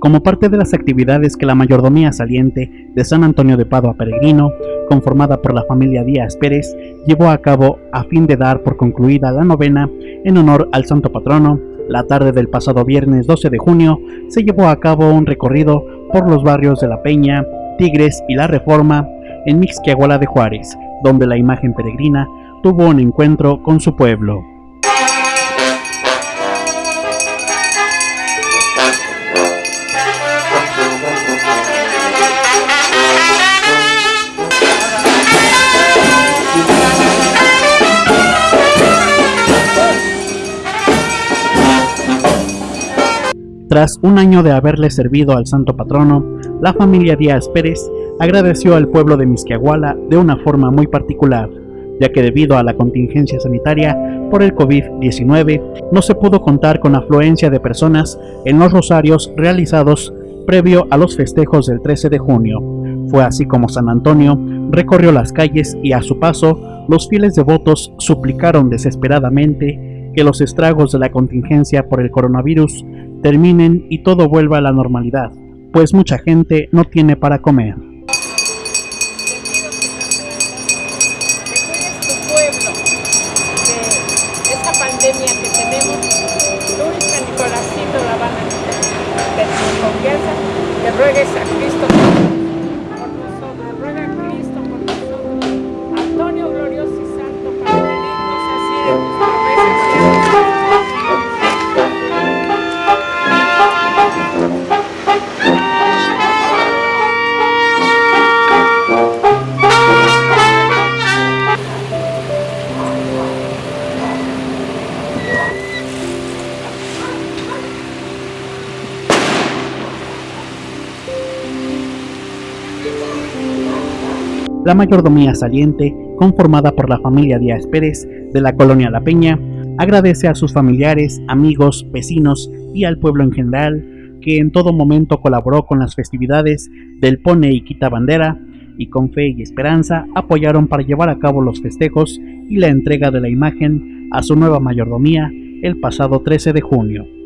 Como parte de las actividades que la mayordomía saliente de San Antonio de Padua Peregrino, conformada por la familia Díaz Pérez, llevó a cabo a fin de dar por concluida la novena en honor al santo patrono, la tarde del pasado viernes 12 de junio se llevó a cabo un recorrido por los barrios de La Peña, Tigres y La Reforma en Mixquiahuala de Juárez, donde la imagen peregrina tuvo un encuentro con su pueblo. Tras un año de haberle servido al santo patrono, la familia Díaz Pérez agradeció al pueblo de Misquiahuala de una forma muy particular, ya que debido a la contingencia sanitaria por el COVID-19 no se pudo contar con afluencia de personas en los rosarios realizados previo a los festejos del 13 de junio. Fue así como San Antonio recorrió las calles y a su paso los fieles devotos suplicaron desesperadamente que los estragos de la contingencia por el coronavirus terminen y todo vuelva a la normalidad, pues mucha gente no tiene para comer. esta pandemia que La mayordomía saliente, conformada por la familia Díaz Pérez de la colonia La Peña, agradece a sus familiares, amigos, vecinos y al pueblo en general que en todo momento colaboró con las festividades del Pone y Quita Bandera y con fe y esperanza apoyaron para llevar a cabo los festejos y la entrega de la imagen a su nueva mayordomía el pasado 13 de junio.